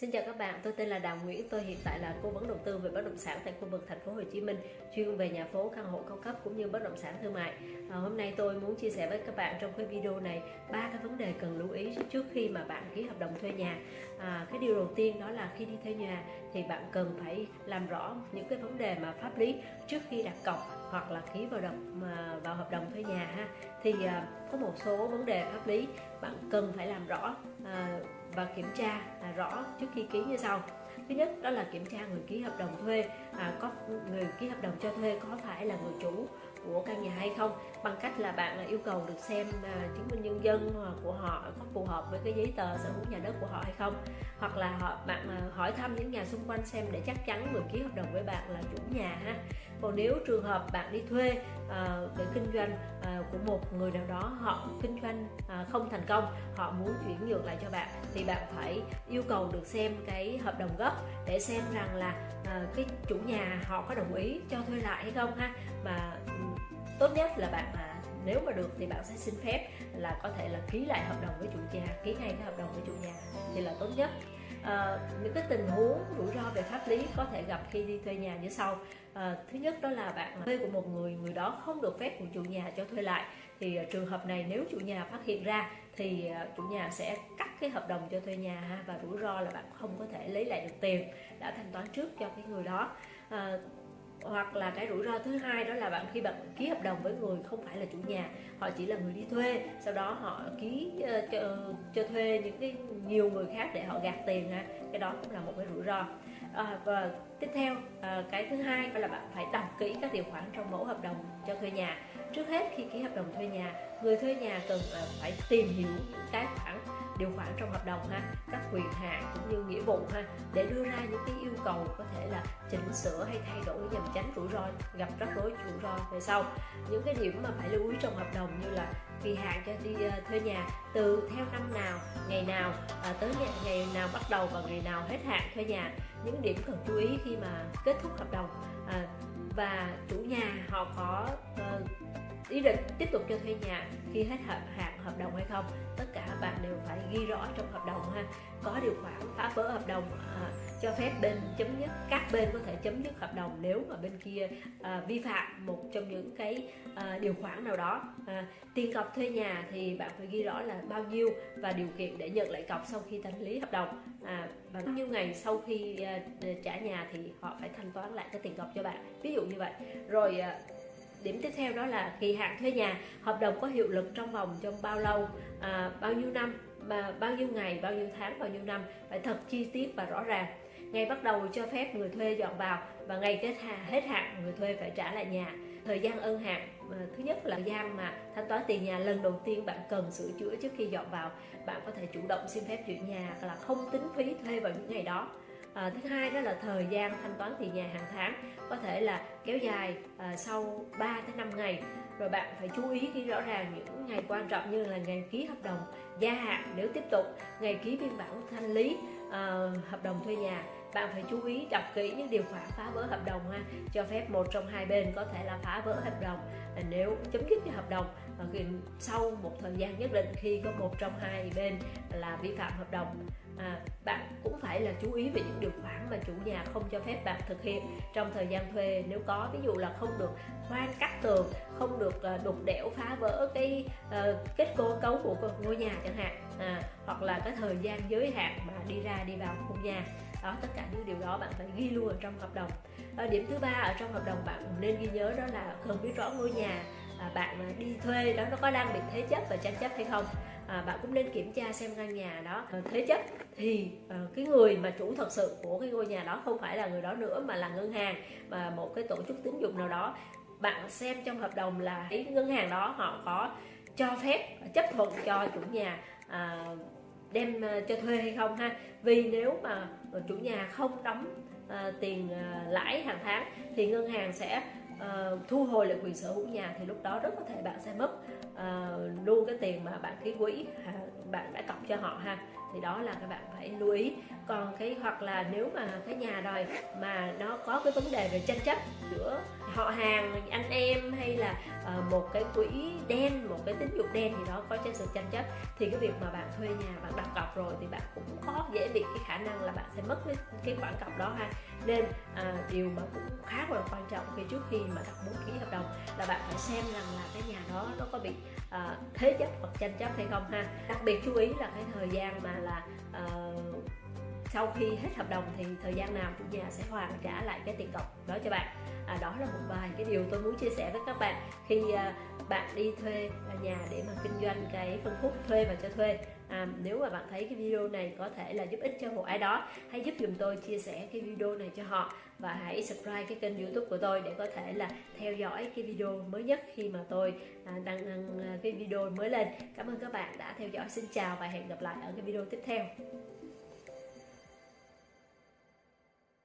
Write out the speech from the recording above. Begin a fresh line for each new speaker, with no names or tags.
Xin chào các bạn, tôi tên là Đào Nguyễn, tôi hiện tại là cố vấn đầu tư về bất động sản tại khu vực thành phố Hồ Chí Minh, chuyên về nhà phố, căn hộ cao cấp cũng như bất động sản thương mại. À, hôm nay tôi muốn chia sẻ với các bạn trong cái video này ba cái vấn đề cần lưu ý trước khi mà bạn ký hợp đồng thuê nhà. À, cái điều đầu tiên đó là khi đi thuê nhà thì bạn cần phải làm rõ những cái vấn đề mà pháp lý trước khi đặt cọc hoặc là ký vào đồng à, vào hợp đồng thuê nhà ha. Thì à, có một số vấn đề pháp lý bạn cần phải làm rõ à, và kiểm tra à, rõ trước khi ký như sau. Thứ nhất đó là kiểm tra người ký hợp đồng thuê à, có người ký hợp đồng cho thuê có phải là người chủ của căn nhà hay không bằng cách là bạn yêu cầu được xem à, chứng minh nhân dân của họ có phù hợp với cái giấy tờ sở hữu nhà đất của họ hay không. Hoặc là họ bạn à, hỏi thăm những nhà xung quanh xem để chắc chắn người ký hợp đồng với bạn là chủ nhà ha. Còn nếu trường hợp bạn đi thuê à, để kinh doanh à, của một người nào đó họ kinh doanh à, không thành công họ muốn chuyển nhượng lại cho bạn thì bạn phải yêu cầu được xem cái hợp đồng gốc để xem rằng là à, cái chủ nhà họ có đồng ý cho thuê lại hay không ha. Mà tốt nhất là bạn mà nếu mà được thì bạn sẽ xin phép là có thể là ký lại hợp đồng với chủ nhà ký ngay cái hợp đồng với chủ nhà thì là tốt nhất à, những cái tình huống rủi ro về pháp lý có thể gặp khi đi thuê nhà như sau. À, thứ nhất đó là bạn thuê của một người người đó không được phép của chủ nhà cho thuê lại. Thì ờ, trường hợp này nếu chủ nhà phát hiện ra thì chủ nhà sẽ cắt cái hợp đồng cho thuê nhà ha, và rủi ro là bạn không có thể lấy lại được tiền đã thanh toán trước cho cái người đó. À, hoặc là cái rủi ro thứ hai đó là bạn khi bạn ký hợp đồng với người không phải là chủ nhà họ chỉ là người đi thuê sau đó họ ký uh, cho, cho thuê những cái nhiều người khác để họ gạt tiền ha cái đó cũng là một cái rủi ro. À, và tiếp theo à, cái thứ hai đó là bạn phải đọc kỹ các điều khoản trong mẫu hợp đồng cho thuê nhà. Trước hết khi ký hợp đồng thuê nhà người thuê nhà cần à, phải tìm hiểu những cái khoản điều khoản trong hợp đồng ha các quyền hạn cũng như nghĩa vụ ha để đưa ra những cái yêu cầu có thể là chỉnh sửa hay thay đổi nhằm tránh rủi ro gặp rắc rối rủi ro về sau. Những cái điểm mà phải lưu ý trong hợp đồng như là kỳ hạn cho đi uh, ờ, thuê nhà từ theo năm nào ngày nào à, tới ngày, ngày nào bắt đầu và ngày nào hết hạn thuê nhà. Những điểm cần chú ý khi mà kết thúc hợp đồng à, và chủ nhà họ có uh, ý định tiếp tục cho thuê nhà khi hết hạn hạn hợp đồng hay không? Tất cả bạn đều phải ghi rõ trong hợp đồng ha. Có điều khoản phá vỡ hợp đồng à, cho phép bên chấm dứt các bên có thể chấm dứt hợp đồng nếu mà bên kia à, vi phạm một trong những cái à, điều khoản nào đó. À, tiền cọc thuê nhà thì bạn phải ghi rõ là bao nhiêu và điều kiện để nhận lại cọc sau khi thanh lý hợp đồng. À, và bao nhiêu ngày sau khi à, trả nhà thì họ phải thanh toán lại cái tiền cọc cho bạn. Ví dụ như vậy. Rồi à, điểm tiếp theo đó là kỳ hạn thuê nhà hợp đồng có hiệu lực trong vòng trong bao lâu à, bao nhiêu năm mà bao nhiêu ngày bao nhiêu tháng bao nhiêu năm phải thật chi tiết và rõ ràng. Ngày bắt đầu cho phép người thuê dọn vào và ngày kết hạn hết hạn người thuê phải trả lại nhà. Thời gian ân hạn à, thứ nhất là thời gian mà thanh toán tiền nhà lần đầu tiên bạn cần sửa chữa trước khi dọn vào bạn có thể chủ động xin phép chuyển nhà là không tính phí thuê vào những ngày đó à, thứ hai đó là thời gian thanh toán tiền nhà hàng tháng có thể là kéo dài à, sau 3 tới 5 ngày. Rồi bạn phải chú ý khi rõ ràng những ngày quan trọng như là ngày ký hợp đồng gia hạn nếu tiếp tục ngày ký biên bản thanh lý uh, hợp đồng thuê nhà. Bạn phải chú ý đọc kỹ những điều khoản phá vỡ hợp đồng ha. Cho phép một trong hai bên có thể là phá vỡ hợp đồng. Nếu chấm dứt cái hợp đồng ờ, sau một thời gian nhất định khi có một trong hai bên là vi phạm hợp đồng à, bạn cũng phải là chú ý về những điều khoản mà chủ nhà không cho phép bạn thực hiện trong thời gian thuê. Nếu có ví dụ là không được khoan cắt tường không được đục đẽo phá vỡ cái uh, kết cấu cấu của ngôi nhà chẳng hạn à, hoặc là cái thời gian giới hạn mà đi ra đi vào khu nhà đó tất cả những điều đó bạn phải ghi luôn ở trong hợp đồng. À, điểm thứ ba ở trong hợp đồng bạn nên ghi nhớ đó là cần biết rõ ngôi nhà à, bạn đi thuê đó nó có đang bị thế chấp và tranh chấp hay không. À, bạn cũng nên kiểm tra xem căn nhà đó à, thế chấp thì à, cái người mà chủ thật sự của cái ngôi nhà đó không phải là người đó nữa mà là ngân hàng mà một cái tổ chức tín dụng nào đó. Bạn xem trong hợp đồng là cái ngân hàng đó họ có cho phép chấp thuận cho chủ nhà à, đem à, cho thuê hay không ha? Vì nếu mà chủ nhà không đóng à, tiền à, lãi hàng tháng thì ngân hàng sẽ à, thu hồi lại quyền sở hữu nhà thì lúc đó rất có thể bạn sẽ mất à, luôn cái tiền mà bạn ký quỹ à, bạn đã cọc cho họ ha? Thì đó là các bạn phải lưu ý. Còn cái hoặc là nếu mà cái nhà rồi mà nó có cái vấn đề về tranh chấp giữa họ hàng anh em hay là uh, một cái quỹ đen một cái tín dụng đen gì đó có trên sự tranh chấp thì cái việc mà bạn thuê nhà bạn đặt cọc rồi thì bạn cũng có dễ bị cái khả năng là bạn sẽ mất cái, cái khoản cọc đó ha. Nên à, điều mà cũng rất là quan trọng khi trước khi mà đặt muốn ký hợp đồng là bạn phải xem rằng là cái nhà đó nó có bị à, thế chấp hoặc tranh chấp hay không ha. Đặc biệt chú ý là cái thời gian mà là à, sau khi hết hợp đồng thì thời gian nào chủ nhà sẽ hoàn trả lại cái tiền cọc đó cho bạn. À, đó là một vài cái điều tôi muốn chia sẻ với các bạn. Khi à, bạn đi thuê nhà để mà kinh doanh cái phân khúc thuê và cho thuê à, nếu mà bạn thấy cái video này có thể là giúp ích cho một ai đó hãy giúp dùm tôi chia sẻ cái video này cho họ. Và hãy subscribe cái kênh youtube của tôi để có thể là theo dõi cái video mới nhất khi mà tôi à, đăng, đăng à, cái video mới lên. Cảm ơn các bạn đã theo dõi. Xin chào và hẹn gặp lại ở cái video tiếp theo.